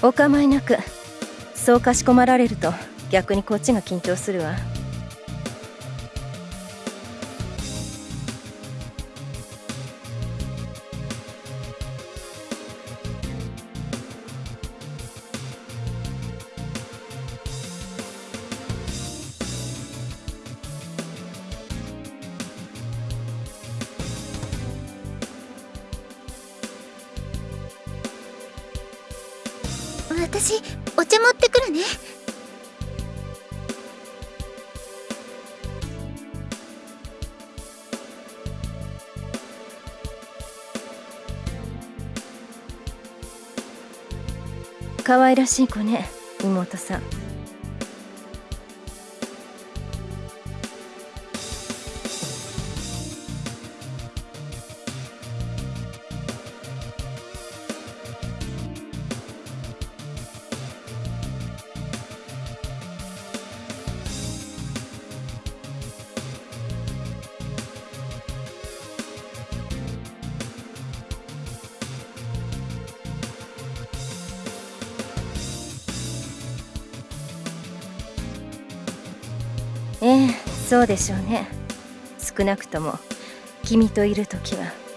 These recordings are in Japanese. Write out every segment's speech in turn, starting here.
お構いなく。そうかしこまられると逆にこっちが緊張するわ。可愛らしい子ね妹さん。ええそうでしょうね。少なくとも君といる時は。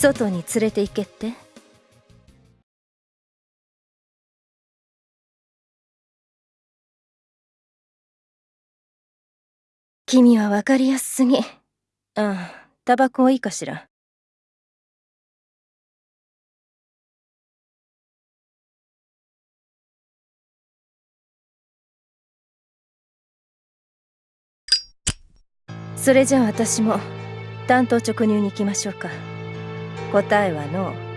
外に連れて行けって？君は分かりやすすぎ。ああタバコいいかしら。それじゃあ私も単刀直入に行きましょうか答えはノー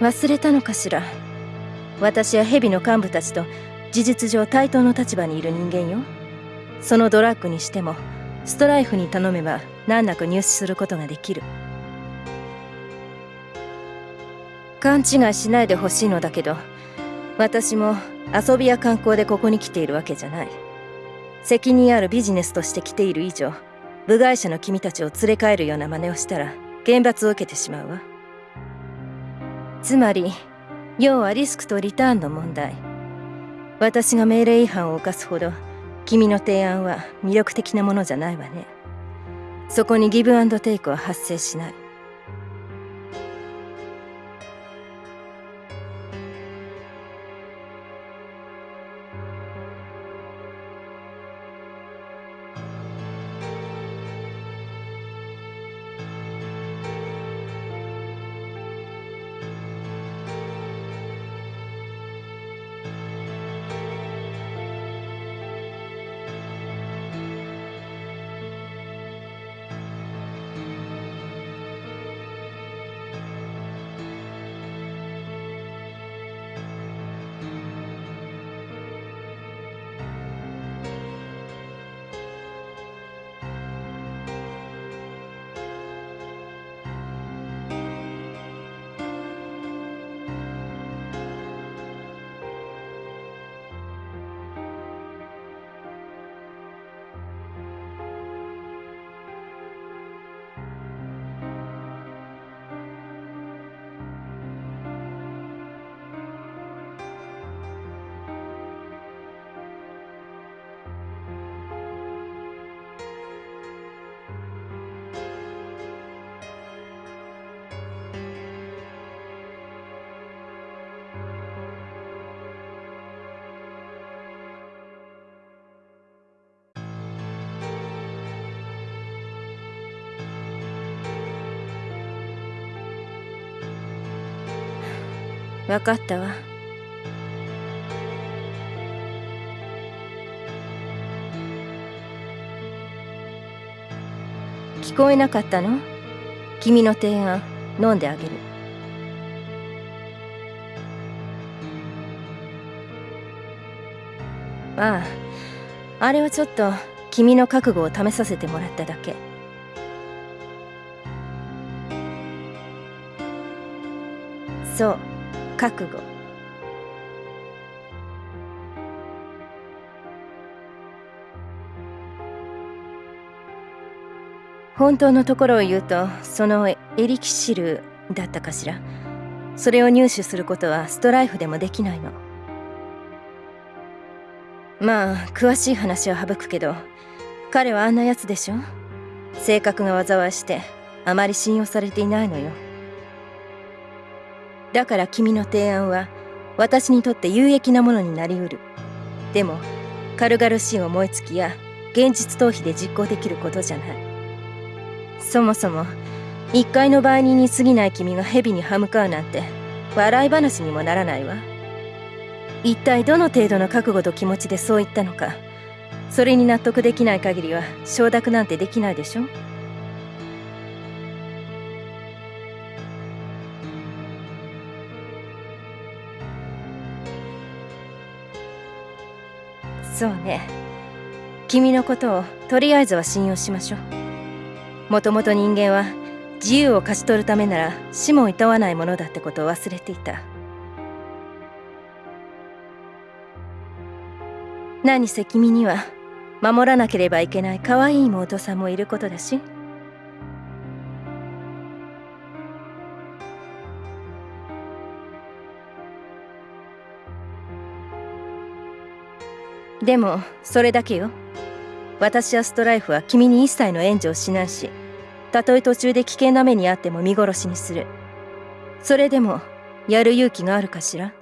忘れたのかしら。私は蛇の幹部たちと事実上対等の立場にいる人間よ。そのドラッグにしてもストライフに頼めば難なく入手することができる。勘違いしないでほしいのだけど私も遊びや観光でここに来ているわけじゃない。責任あるビジネスとして来ている以上部外者の君たちを連れ帰るような真似をしたら厳罰を受けてしまうわ。つまり要はリスクとリターンの問題。私が命令違反を犯すほど君の提案は魅力的なものじゃないわね。そこにギブアンドテイクは発生しない。分かったわ。聞こえなかったの？君の提案飲んであげる。あああれはちょっと君の覚悟を試させてもらっただけ。そう。覚悟。本当のところを言うとそのエリキシルだったかしら？それを入手することはストライフでもできないの。まあ詳しい話は省くけど彼はあんなやつでしょ？性格が災いしてあまり信用されていないのよ。だから君の提案は私にとって有益なものになりうる。でも軽々しい思いつきや現実逃避で実行できることじゃない。そもそも一階の売人に過ぎない君が蛇に歯向かうなんて笑い話にもならないわ。一体どの程度の覚悟と気持ちでそう言ったのかそれに納得できない限りは承諾なんてできないでしょ？そうね。君のことをとりあえずは信用しましょう。もともと人間は自由を勝ち取るためなら死も厭わないものだってことを忘れていた。何せ君には守らなければいけない可愛い妹さんもいることだし。でもそれだけよ。私やストライフは君に一切の援助をしないしたとえ途中で危険な目にあっても見殺しにする。それでもやる勇気があるかしら？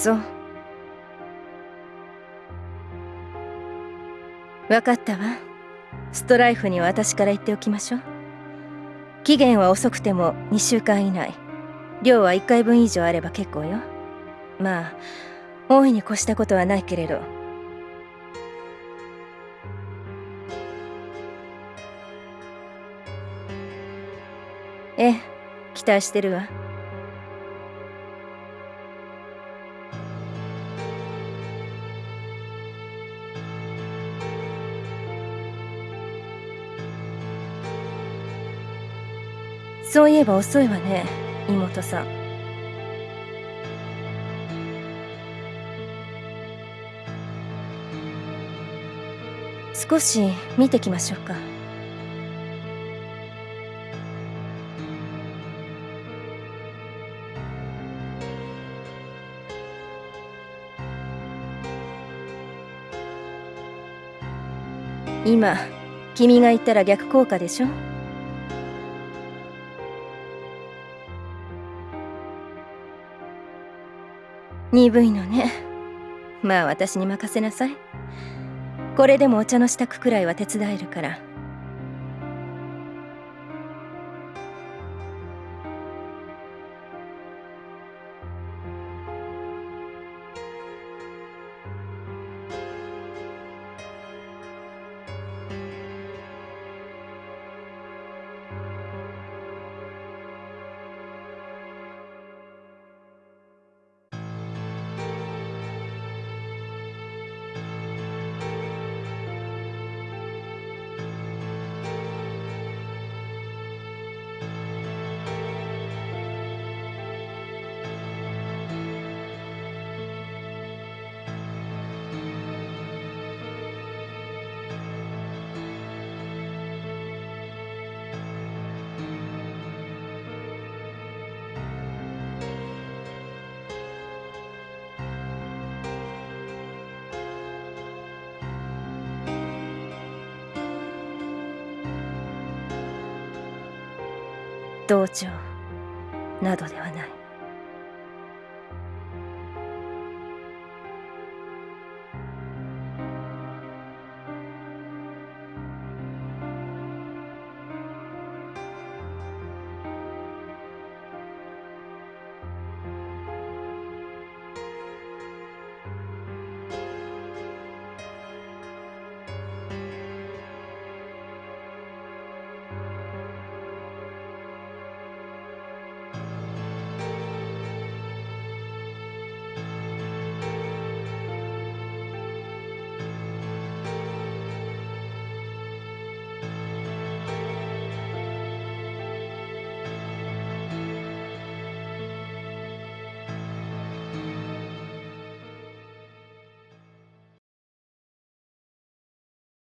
そう。分かったわ。ストライフには私から言っておきましょう。期限は遅くても2週間以内。量は1回分以上あれば結構よ。まあ大いに越したことはないけれど。ええ期待してるわ。そういえば遅いわね妹さん。少し見てきましょうか。今君が言ったら逆効果でしょ？鈍いのね。まあ私に任せなさい。これでもお茶の支度くらいは手伝えるから。同調などではない。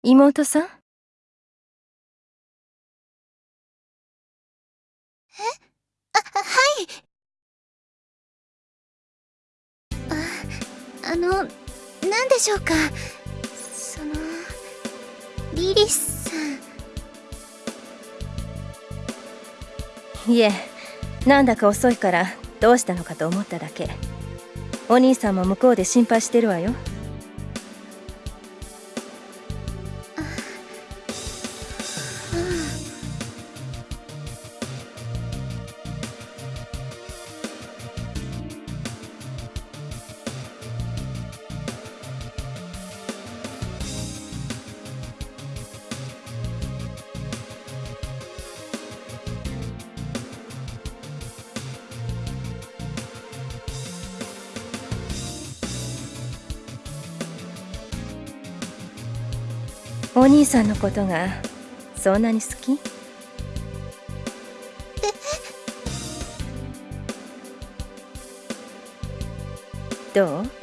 妹さん？え？あ、はい。あ、あの、何でしょうか？その、リリスさん。いえなんだか遅いからどうしたのかと思っただけ。お兄さんも向こうで心配してるわよお兄さんのことがそんなに好き？どう？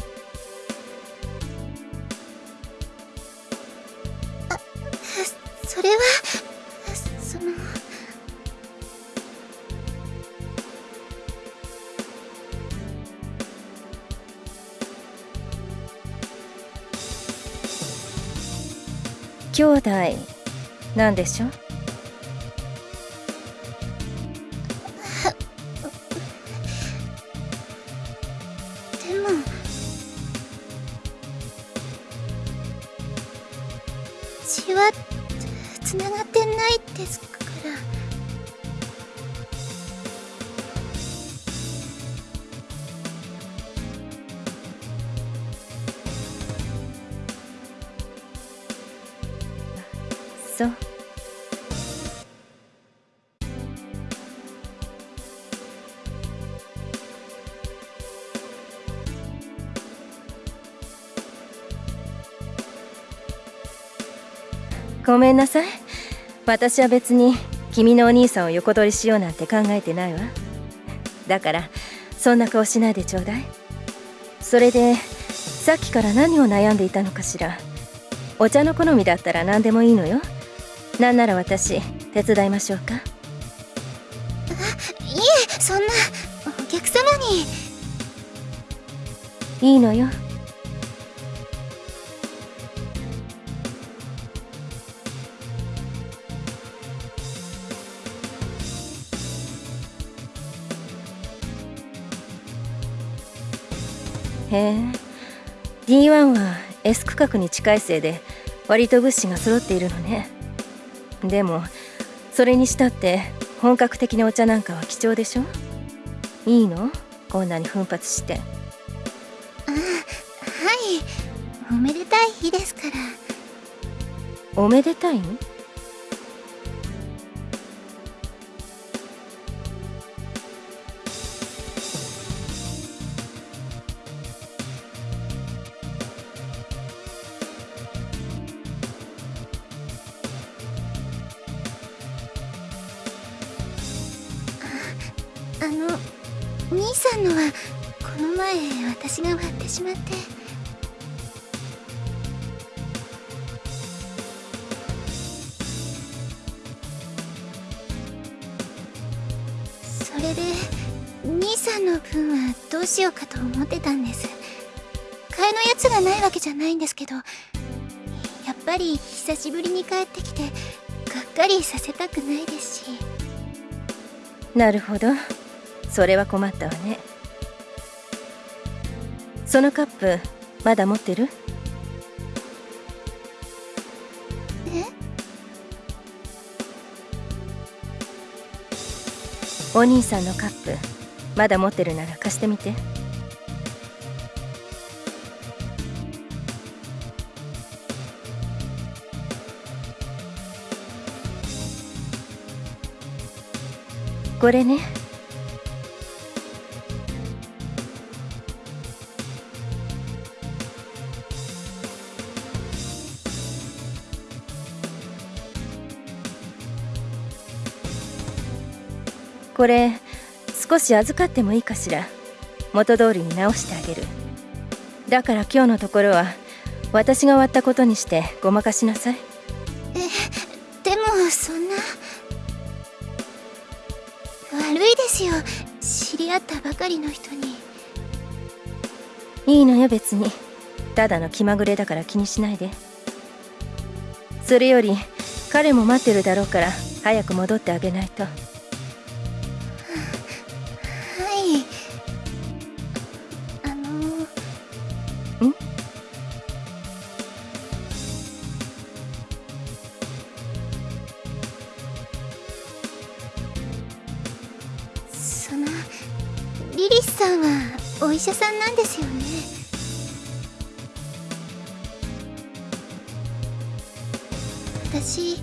兄弟なんでしょ？でも。血はつながってないですか？ごめんなさい。私は別に君のお兄さんを横取りしようなんて考えてないわ。だからそんな顔しないでちょうだい。それでさっきから何を悩んでいたのかしら。お茶の好みだったら何でもいいのよ。なんなら私手伝いましょうか。いえそんなお客様に。いいのよへえ。D1 は S 区画に近いせいで割と物資が揃っているのね。でもそれにしたって本格的なお茶なんかは貴重でしょ？いいの？こんなに奮発して。あはい。おめでたい日ですから。おめでたいの？私が割ってしまって。それで兄さんの分はどうしようかと思ってたんです。替えのやつがないわけじゃないんですけどやっぱり久しぶりに帰ってきてがっかりさせたくないですし。なるほど。それは困ったわね。そのカップまだ持ってる？お兄さんのカップまだ持ってるなら貸してみて。これね。これ少し預かってもいいかしら。元通りに直してあげる。だから今日のところは私が割ったことにしてごまかしなさい。えでもそんな悪いですよ。知り合ったばかりの人に。いいのよ別に。ただの気まぐれだから気にしないで。それより彼も待ってるだろうから早く戻ってあげないとさんなんですよね。私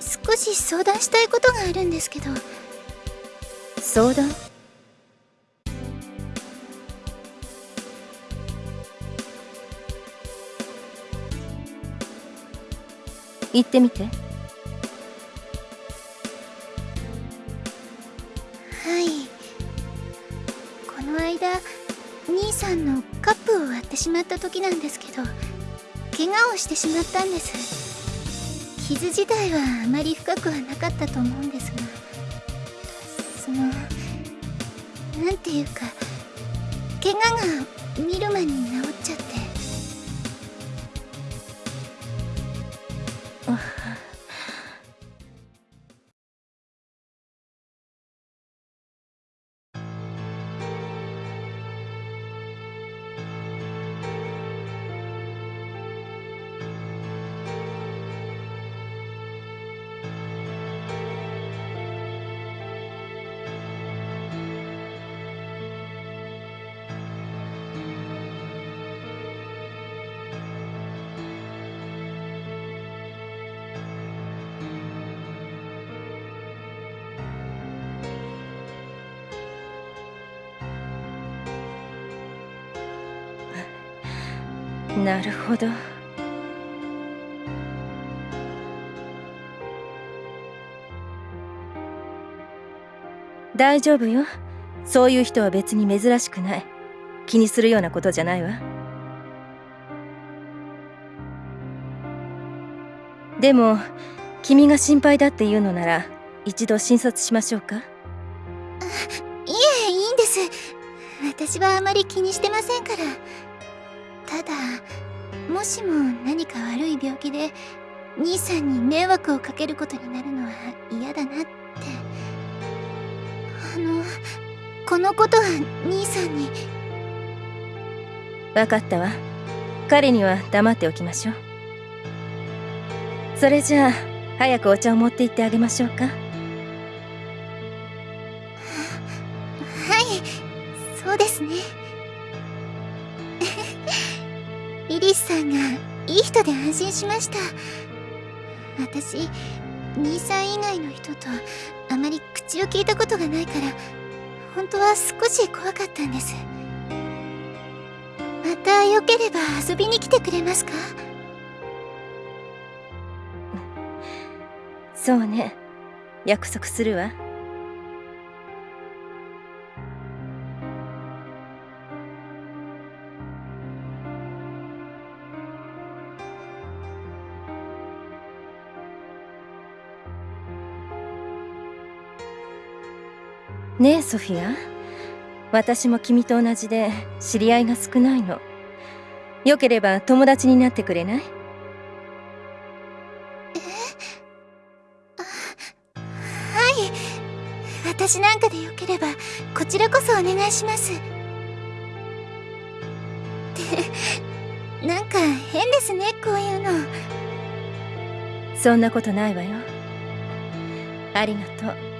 少し相談したいことがあるんですけど。相談？言ってみて。った時なんですけど怪我をしてしまったんです。傷自体はあまり深くはなかったと思うんですがそのなんていうか怪我が見る間に治っちゃって。なるほど。大丈夫よ。そういう人は別に珍しくない。気にするようなことじゃないわ。でも君が心配だっていうのなら一度診察しましょうか。いえいいんです。私はあまり気にしてませんから。ただもしも何か悪い病気で兄さんに迷惑をかけることになるのは嫌だなって。あのこのことは兄さんに。分かったわ。彼には黙っておきましょう。それじゃあ早くお茶を持って行ってあげましょうか。はいそうですねさんがいい人で安心しました。私兄さん以外の人とあまり口を聞いたことがないから本当は少し怖かったんです。またよければ遊びに来てくれますか？そうね。約束するわ。ねえソフィア。私も君と同じで知り合いが少ないの。よければ友達になってくれない？はい。私なんかでよければこちらこそお願いします。ってなんか変ですねこういうの。そんなことないわよ。ありがとう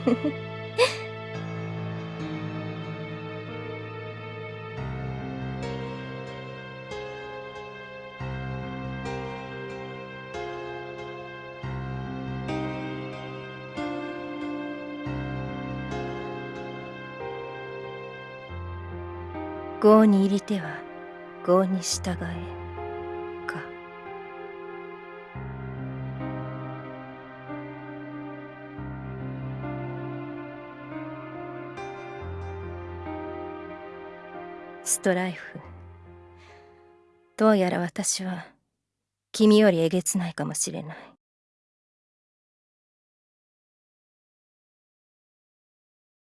郷に入りては郷に従え。ストライフ。どうやら私は君よりえげつないかもしれない。